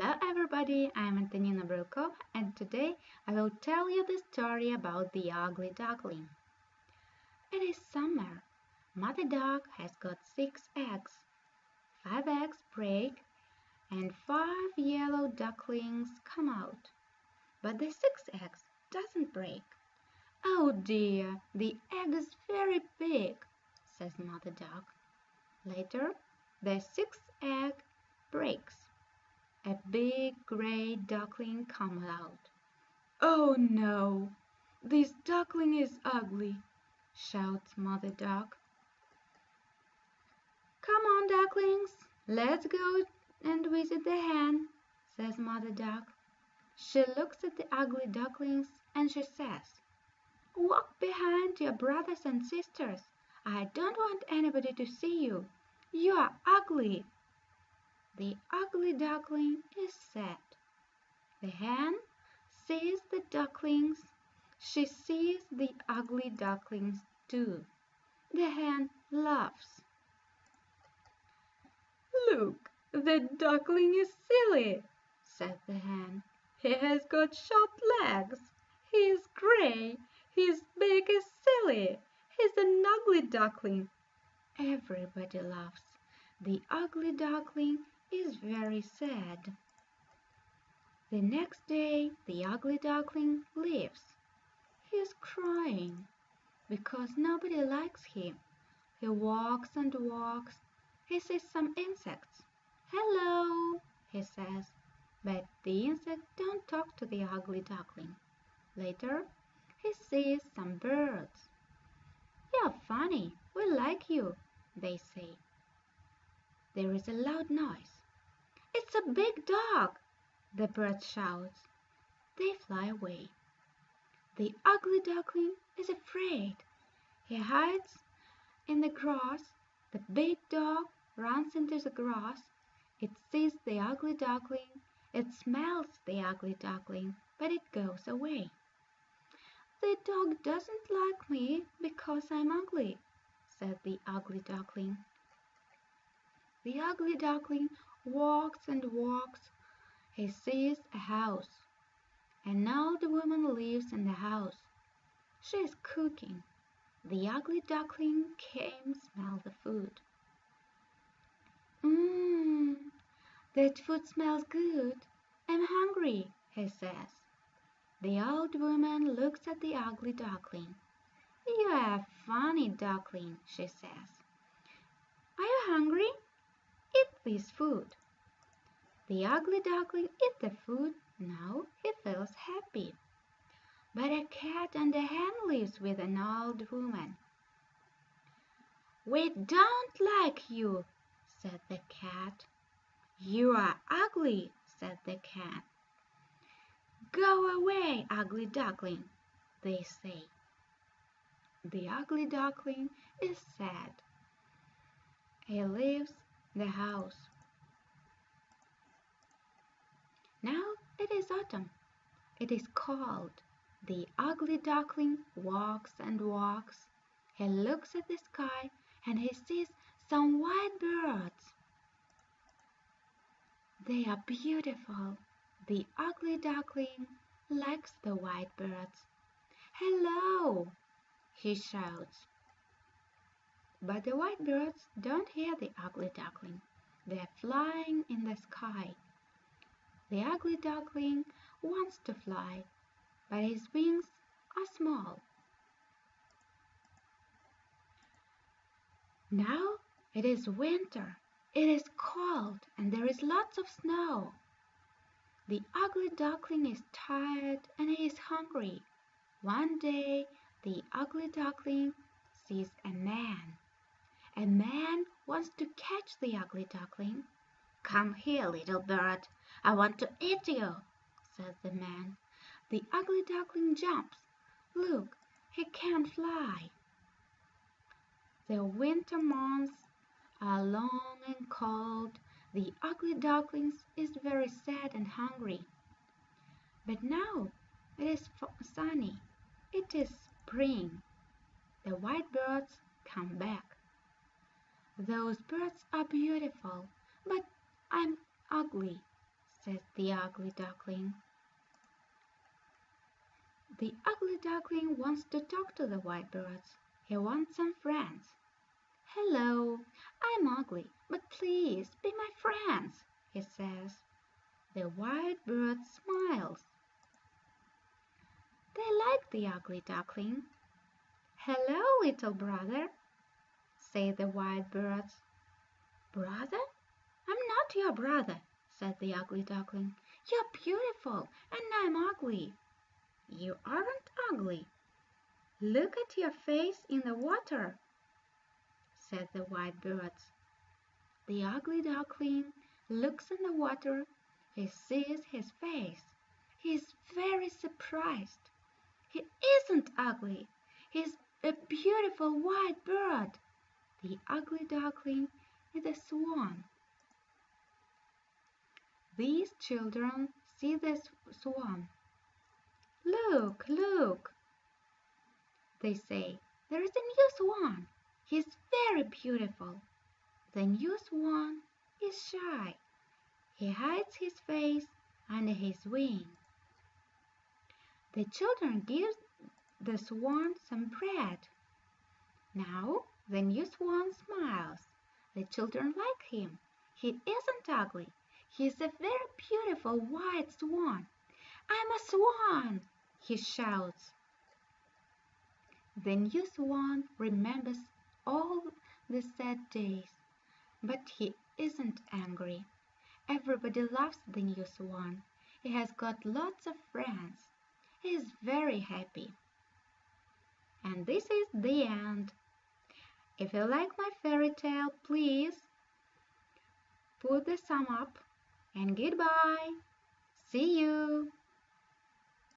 Hello everybody, I'm Antonina Brylkova and today I will tell you the story about the ugly duckling. It is summer. Mother duck has got six eggs. Five eggs break and five yellow ducklings come out. But the sixth egg doesn't break. Oh dear, the egg is very big, says Mother duck. Later, the sixth egg breaks a big gray duckling comes out. "Oh, no! This duckling is ugly!" shouts Mother Duck. "Come on, ducklings, let's go and visit the hen," says Mother Duck. She looks at the ugly ducklings and she says, "Walk behind your brothers and sisters. I don't want anybody to see you. You are ugly." The ugly duckling is sad. The hen sees the ducklings. She sees the ugly ducklings too. The hen laughs. "Look, the duckling is silly," said the hen. "He has got short legs. He is gray. His beak is silly. He's an ugly duckling." Everybody laughs. The ugly duckling is very sad. The next day the ugly duckling leaves. He is crying because nobody likes him. He walks and walks. He sees some insects. "Hello!" he says, but the insects don't talk to the ugly duckling. Later he sees some birds. "You're funny. We like you," they say. There is a loud noise. "It's a big dog!" the bird shouts. They fly away. The ugly duckling is afraid. He hides in the grass. The big dog runs into the grass. It sees the ugly duckling. It smells the ugly duckling, but it goes away. "The dog doesn't like me because I'm ugly," said the ugly duckling. The ugly duckling walks and walks. He sees a house. And now the woman lives in the house. She is cooking. The ugly duckling came smell the food. Mmm, that food smells good. I'm hungry, he says. The old woman looks at the ugly duckling. You are a funny duckling, she says. Are you hungry? This food. The ugly duckling eats the food. Now he feels happy. But a cat and a hen lives with an old woman. "We don't like you," said the cat. "You are ugly," said the cat. "Go away, ugly duckling," they say. The ugly duckling is sad. He leaves the house. Now it is autumn. It is cold. The ugly duckling walks and walks. He looks at the sky and he sees some white birds. They are beautiful. The ugly duckling likes the white birds. "Hello!" he shouts. But the white birds don't hear the ugly duckling. They are flying in the sky. The ugly duckling wants to fly, but his wings are small. Now it is winter. It is cold and there is lots of snow. The ugly duckling is tired and he is hungry. One day the ugly duckling sees a man. Wants to catch the ugly duckling. "Come here, little bird. I want to eat you," says the man. The ugly duckling jumps. Look, he can't fly. The winter months are long and cold. The ugly duckling is very sad and hungry. But now it is sunny. It is spring. The white birds come back. Those birds are beautiful, but I'm ugly, says the ugly duckling. The ugly duckling wants to talk to the white birds. He wants some friends. "Hello, I'm ugly, but please be my friends," he says. The white bird smiles. They like the ugly duckling. "Hello, little brother," say the white birds. "Brother? I'm not your brother," said the ugly duckling. "You're beautiful, and I'm ugly." "You aren't ugly. Look at your face in the water," said the white birds. The ugly duckling looks in the water. He sees his face. He is very surprised. He isn't ugly. He is a beautiful white bird. The ugly duckling is a swan. These children see the swan. "Look, look!" they say. "There is a new swan. He is very beautiful." The new swan is shy. He hides his face under his wing. The children give the swan some bread. Now the new swan smiles. The children like him. He isn't ugly. He is a very beautiful white swan. "I'm a swan!" he shouts. The new swan remembers all the sad days, but he isn't angry. Everybody loves the new swan. He has got lots of friends. He is very happy. And this is the end. If you like my fairy tale, please put the thumb up and goodbye. See you.